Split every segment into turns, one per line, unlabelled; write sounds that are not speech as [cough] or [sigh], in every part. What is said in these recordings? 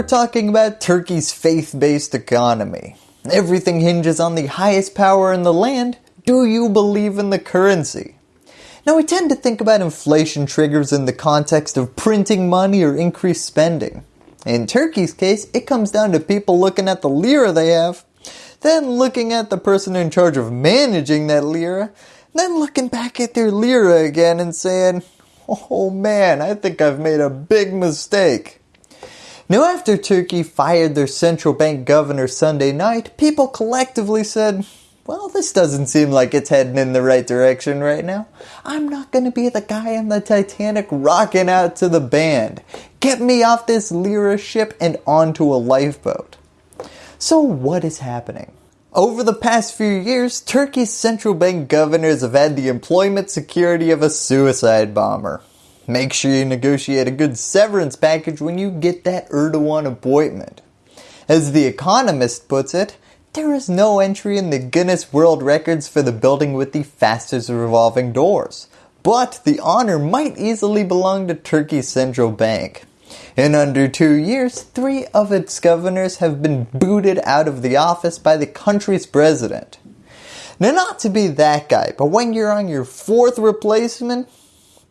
we're talking about Turkey's faith-based economy. Everything hinges on the highest power in the land. Do you believe in the currency? Now we tend to think about inflation triggers in the context of printing money or increased spending. In Turkey's case, it comes down to people looking at the lira they have, then looking at the person in charge of managing that lira, then looking back at their lira again and saying, oh man, I think I've made a big mistake. Now after Turkey fired their central bank governor Sunday night, people collectively said, well, this doesn't seem like it's heading in the right direction right now. I'm not going to be the guy on the Titanic rocking out to the band. Get me off this Lira ship and onto a lifeboat. So what is happening? Over the past few years, Turkey's central bank governors have had the employment security of a suicide bomber. Make sure you negotiate a good severance package when you get that Erdogan appointment. As The Economist puts it, there is no entry in the Guinness World Records for the building with the fastest revolving doors. But the honor might easily belong to Turkey's central bank. In under two years, three of its governors have been booted out of the office by the country's president. Now not to be that guy, but when you're on your fourth replacement,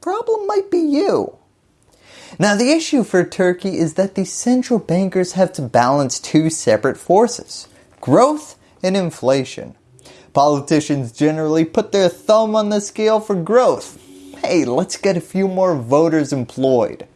problem might be you. Now the issue for Turkey is that the central bankers have to balance two separate forces growth and inflation. Politicians generally put their thumb on the scale for growth. Hey, let's get a few more voters employed.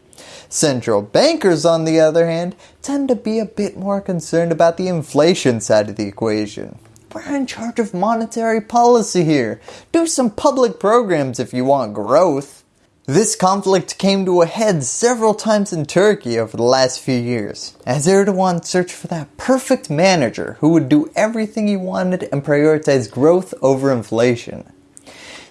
Central bankers on the other hand tend to be a bit more concerned about the inflation side of the equation. We're in charge of monetary policy here. Do some public programs if you want growth. This conflict came to a head several times in Turkey over the last few years, as Erdogan searched for that perfect manager who would do everything he wanted and prioritize growth over inflation.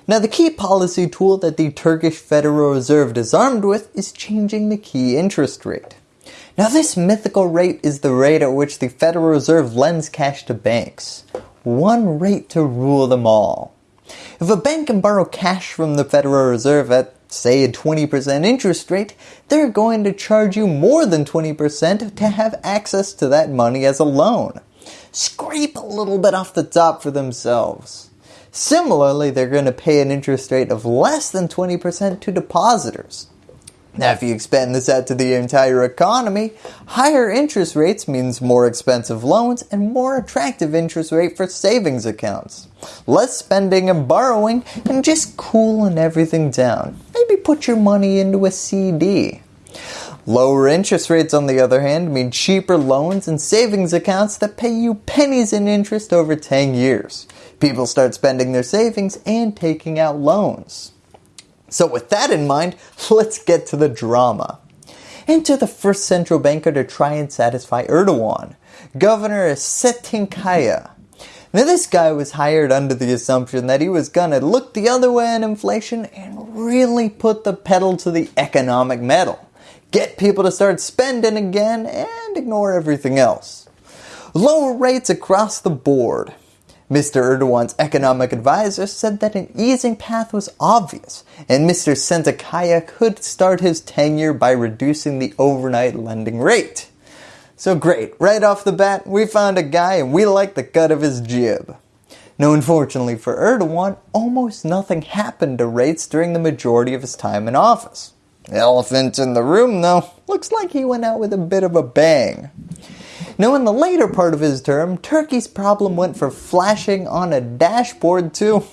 Now the key policy tool that the Turkish Federal Reserve is armed with is changing the key interest rate. Now this mythical rate is the rate at which the Federal Reserve lends cash to banks. One rate to rule them all. If a bank can borrow cash from the Federal Reserve at say a 20% interest rate, they're going to charge you more than 20% to have access to that money as a loan. Scrape a little bit off the top for themselves. Similarly, they're going to pay an interest rate of less than 20% to depositors. Now if you expand this out to the entire economy, higher interest rates means more expensive loans and more attractive interest rate for savings accounts. Less spending and borrowing and just cooling everything down. Maybe put your money into a CD. Lower interest rates on the other hand mean cheaper loans and savings accounts that pay you pennies in interest over 10 years. People start spending their savings and taking out loans. So with that in mind, [laughs] let's get to the drama. Enter the first central banker to try and satisfy Erdogan, Governor Selahattin Kaya. Now this guy was hired under the assumption that he was gonna look the other way on inflation and really put the pedal to the economic metal. Get people to start spending again and ignore everything else. Lower rates across the board. Mr. Erdogan's economic advisor said that an easing path was obvious and Mr. Selahattin Kaya could start his tenure by reducing the overnight lending rate. So great, right off the bat we found a guy and we like the cut of his jib. Now unfortunately for Erdogan, almost nothing happened to rates during the majority of his time in office. Elephant in the room though, looks like he went out with a bit of a bang. Now in the later part of his term, Turkey's problem went from flashing on a dashboard to,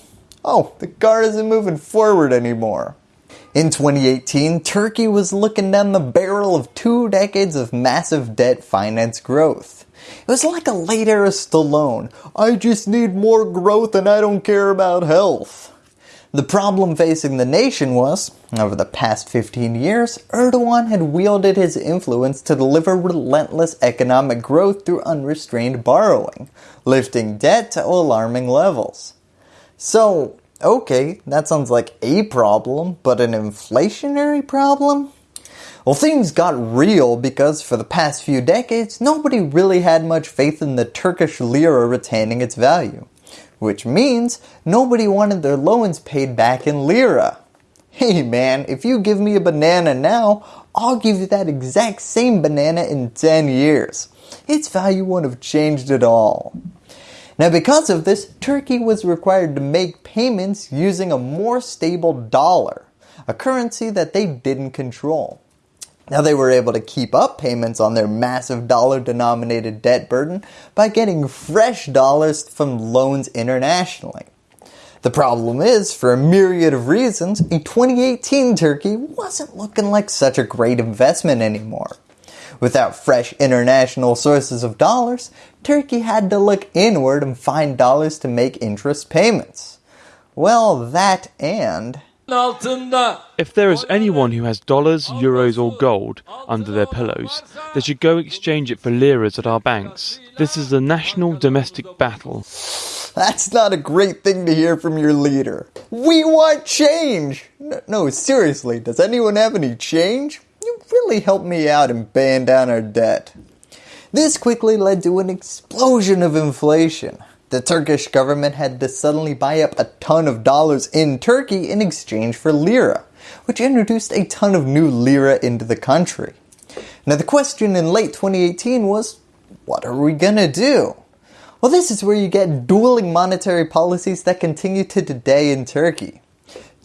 oh, the car isn't moving forward anymore. In 2018, Turkey was looking down the barrel of two decades of massive debt finance growth. It was like a late era Stallone, I just need more growth and I don't care about health. The problem facing the nation was, over the past 15 years, Erdogan had wielded his influence to deliver relentless economic growth through unrestrained borrowing, lifting debt to alarming levels. So, okay, that sounds like a problem, but an inflationary problem? Well, things got real because for the past few decades, nobody really had much faith in the Turkish lira retaining its value which means nobody wanted their loans paid back in lira. hey man, if you give me a banana now, I'll give you that exact same banana in 10 years. Its value won't have changed at all. Now because of this, Turkey was required to make payments using a more stable dollar, a currency that they didn't control. Now they were able to keep up payments on their massive dollar denominated debt burden by getting fresh dollars from loans internationally. The problem is, for a myriad of reasons, in 2018 Turkey wasn't looking like such a great investment anymore. Without fresh international sources of dollars, Turkey had to look inward and find dollars to make interest payments. Well, that and
if there is anyone who has dollars, euros or gold under their pillows, they should go exchange it for liras at our banks. This is a national domestic battle.
That's not a great thing to hear from your leader. We want change! No, seriously, does anyone have any change? You really helped me out in paying down our debt. This quickly led to an explosion of inflation. The Turkish government had to suddenly buy up a ton of dollars in Turkey in exchange for lira, which introduced a ton of new lira into the country. Now the question in late 2018 was, what are we gonna do? Well this is where you get dueling monetary policies that continue to today in Turkey.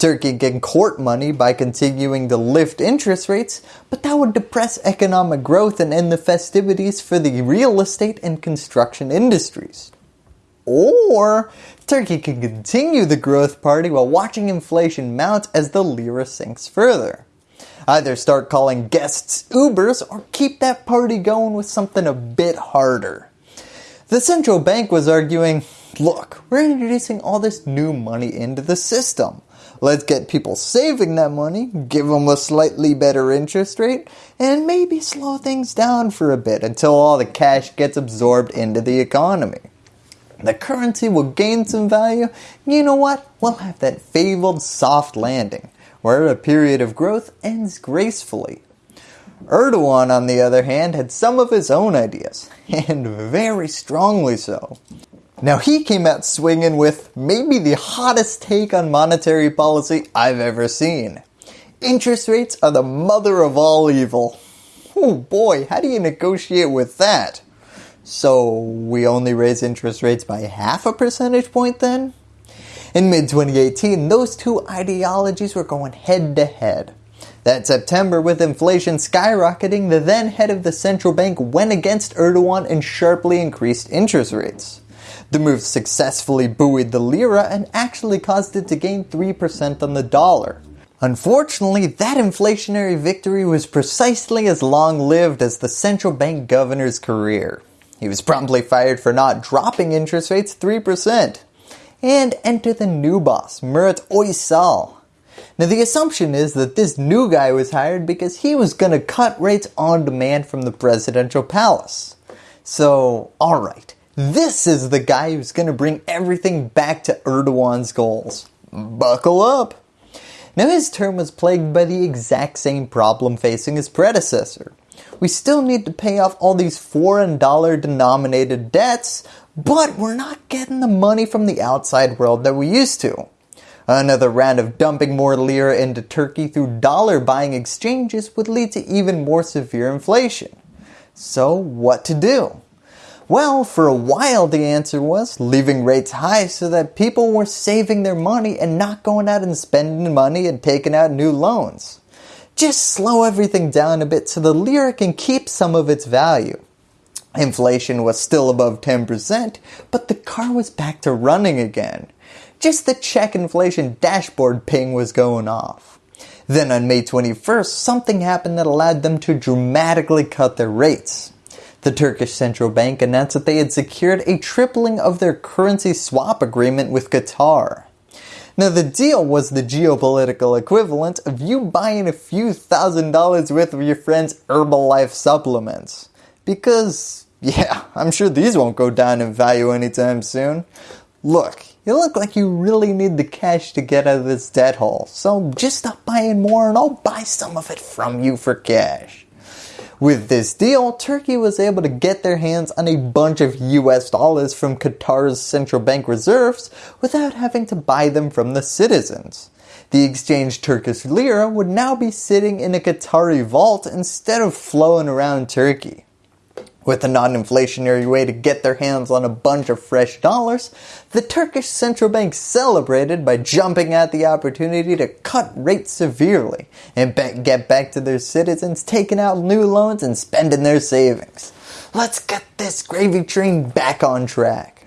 Turkey can court money by continuing to lift interest rates, but that would depress economic growth and end the festivities for the real estate and construction industries. Or Turkey can continue the growth party while watching inflation mount as the lira sinks further. Either start calling guests Ubers or keep that party going with something a bit harder. The central bank was arguing, look, we're introducing all this new money into the system. Let's get people saving that money, give them a slightly better interest rate, and maybe slow things down for a bit until all the cash gets absorbed into the economy the currency will gain some value, you know what? We'll have that fabled soft landing, where a period of growth ends gracefully. Erdogan, on the other hand, had some of his own ideas, [laughs] and very strongly so. Now he came out swinging with maybe the hottest take on monetary policy I've ever seen. Interest rates are the mother of all evil. Oh boy, how do you negotiate with that? So we only raise interest rates by half a percentage point then? In mid-2018, those two ideologies were going head to head. That September, with inflation skyrocketing, the then head of the central bank went against Erdogan and sharply increased interest rates. The move successfully buoyed the lira and actually caused it to gain 3% on the dollar. Unfortunately, that inflationary victory was precisely as long-lived as the central bank governor's career. He was promptly fired for not dropping interest rates 3%. And enter the new boss, Murat Uysal. Now the assumption is that this new guy was hired because he was going to cut rates on demand from the presidential palace. So, alright, this is the guy who's going to bring everything back to Erdogan's goals. Buckle up! Now his term was plagued by the exact same problem facing his predecessor we still need to pay off all these foreign dollar denominated debts, but we're not getting the money from the outside world that we used to. Another round of dumping more lira into Turkey through dollar buying exchanges would lead to even more severe inflation. So what to do? Well, for a while the answer was leaving rates high so that people were saving their money and not going out and spending money and taking out new loans. Just slow everything down a bit so the lira can keep some of its value. Inflation was still above 10%, but the car was back to running again. Just the check inflation dashboard ping was going off. Then on May 21st, something happened that allowed them to dramatically cut their rates. The Turkish Central Bank announced that they had secured a tripling of their currency swap agreement with Qatar. Now the deal was the geopolitical equivalent of you buying a few thousand dollars worth of your friend's Herbalife supplements. Because, yeah, I'm sure these won't go down in value anytime soon. Look, you look like you really need the cash to get out of this debt hole, so just stop buying more and I'll buy some of it from you for cash. With this deal, Turkey was able to get their hands on a bunch of US dollars from Qatar's central bank reserves without having to buy them from the citizens. The exchanged Turkish lira would now be sitting in a Qatari vault instead of flowing around Turkey. With a non-inflationary way to get their hands on a bunch of fresh dollars, the Turkish central bank celebrated by jumping at the opportunity to cut rates severely and get back to their citizens taking out new loans and spending their savings. Let's get this gravy train back on track.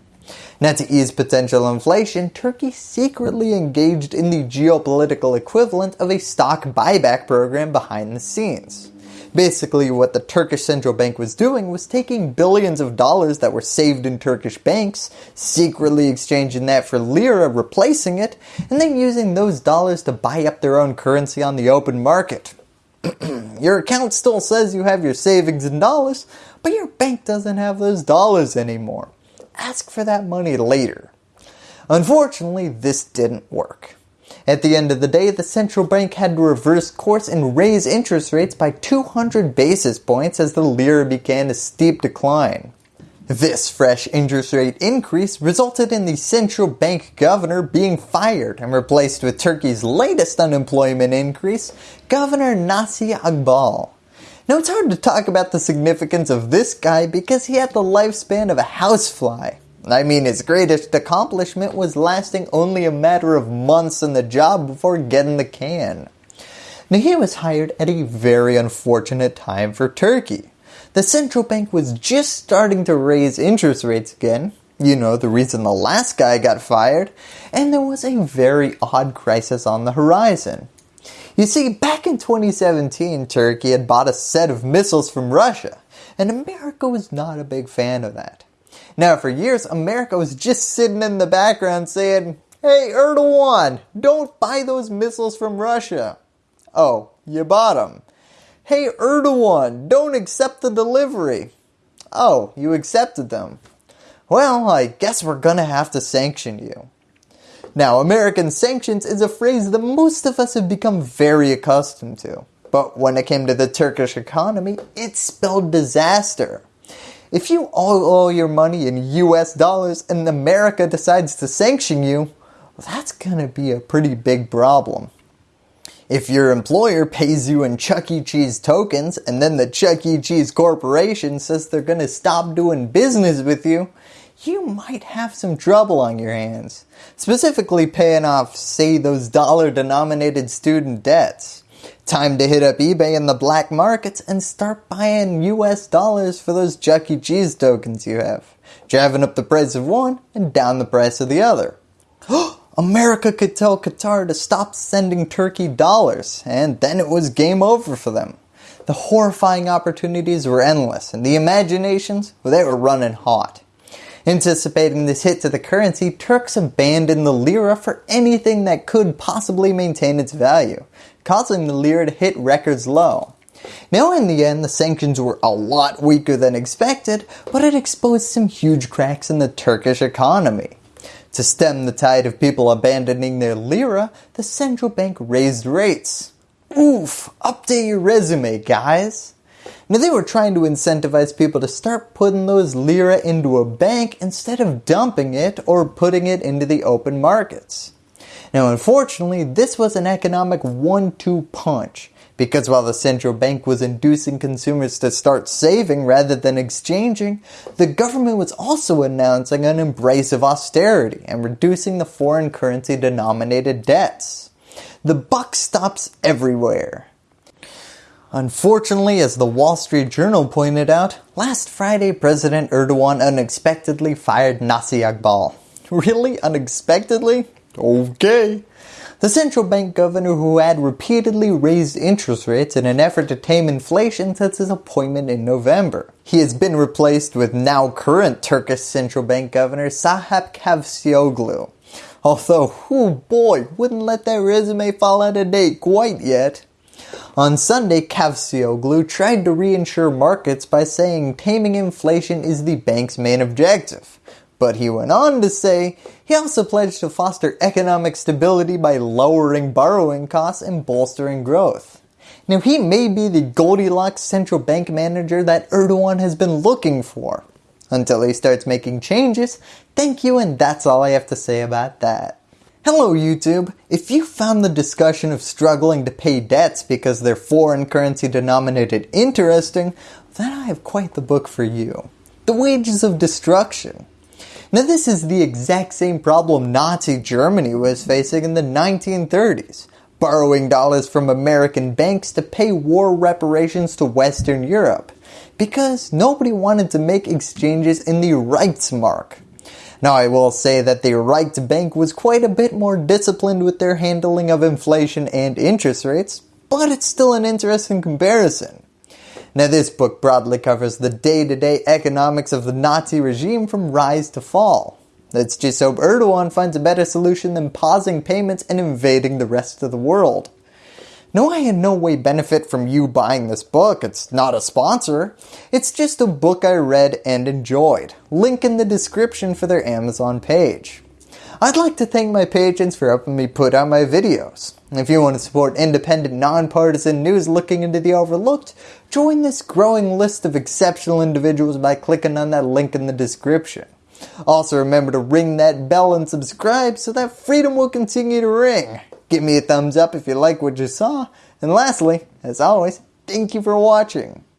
Now to ease potential inflation, Turkey secretly engaged in the geopolitical equivalent of a stock buyback program behind the scenes. Basically what the Turkish central bank was doing was taking billions of dollars that were saved in Turkish banks, secretly exchanging that for lira, replacing it, and then using those dollars to buy up their own currency on the open market. [clears throat] your account still says you have your savings in dollars, but your bank doesn't have those dollars anymore. Ask for that money later. Unfortunately, this didn't work. At the end of the day, the central bank had to reverse course and raise interest rates by 200 basis points as the lira began a steep decline. This fresh interest rate increase resulted in the central bank governor being fired and replaced with Turkey's latest unemployment increase, Governor Naci Agbal. Now it's hard to talk about the significance of this guy because he had the lifespan of a housefly. I mean, his greatest accomplishment was lasting only a matter of months in the job before getting the can. He was hired at a very unfortunate time for Turkey. The central bank was just starting to raise interest rates again, you know the reason the last guy got fired, and there was a very odd crisis on the horizon. You see, back in 2017, Turkey had bought a set of missiles from Russia, and America was not a big fan of that. Now for years, America was just sitting in the background saying, Hey Erdogan, don't buy those missiles from Russia. Oh, you bought them. Hey Erdogan, don't accept the delivery. Oh, you accepted them. Well, I guess we're gonna have to sanction you. Now, American sanctions is a phrase that most of us have become very accustomed to. But when it came to the Turkish economy, it spelled disaster. If you owe all your money in US dollars and America decides to sanction you, that's going to be a pretty big problem. If your employer pays you in Chuck E. Cheese tokens and then the Chuck E. Cheese Corporation says they're going to stop doing business with you, you might have some trouble on your hands. Specifically paying off, say, those dollar denominated student debts. Time to hit up eBay in the black markets and start buying US dollars for those Chuck E. Cheese tokens you have. Driving up the price of one and down the price of the other. [gasps] America could tell Qatar to stop sending Turkey dollars and then it was game over for them. The horrifying opportunities were endless and the imaginations, well, they were running hot. Anticipating this hit to the currency, Turks abandoned the lira for anything that could possibly maintain its value causing the lira to hit records low. Now in the end, the sanctions were a lot weaker than expected, but it exposed some huge cracks in the Turkish economy. To stem the tide of people abandoning their lira, the central bank raised rates. Oof, update your resume guys. Now they were trying to incentivize people to start putting those lira into a bank instead of dumping it or putting it into the open markets. Now unfortunately, this was an economic one-two punch because while the central bank was inducing consumers to start saving rather than exchanging, the government was also announcing an embrace of austerity and reducing the foreign currency denominated debts. The buck stops everywhere. Unfortunately, as the Wall Street Journal pointed out, last Friday President Erdogan unexpectedly fired Naci Agbal. [laughs] Really? Unexpectedly? Okay. The central bank governor who had repeatedly raised interest rates in an effort to tame inflation since his appointment in November. He has been replaced with now current Turkish central bank governor Sahap Kavcioglu. Although, oh boy, wouldn't let that resume fall out of date quite yet. On Sunday, Kavcioglu tried to reinsure markets by saying taming inflation is the bank's main objective. But he went on to say he also pledged to foster economic stability by lowering borrowing costs and bolstering growth. Now he may be the Goldilocks central bank manager that Erdogan has been looking for. Until he starts making changes, thank you and that's all I have to say about that. Hello YouTube! If you found the discussion of struggling to pay debts because they're foreign currency denominated interesting, then I have quite the book for you. The Wages of Destruction. Now this is the exact same problem Nazi Germany was facing in the 1930s, borrowing dollars from American banks to pay war reparations to Western Europe, because nobody wanted to make exchanges in the Reichsmark. Now I will say that the Reichsbank was quite a bit more disciplined with their handling of inflation and interest rates, but it's still an interesting comparison. Now this book broadly covers the day-to-day -day economics of the Nazi regime from rise to fall. Let's just hope Erdogan finds a better solution than pausing payments and invading the rest of the world. No, I in no way benefit from you buying this book, it's not a sponsor. It's just a book I read and enjoyed. Link in the description for their Amazon page. I'd like to thank my patrons for helping me put out my videos. If you want to support independent, nonpartisan news looking into the overlooked, join this growing list of exceptional individuals by clicking on that link in the description. Also remember to ring that bell and subscribe so that freedom will continue to ring. Give me a thumbs up if you like what you saw. And lastly, as always, thank you for watching.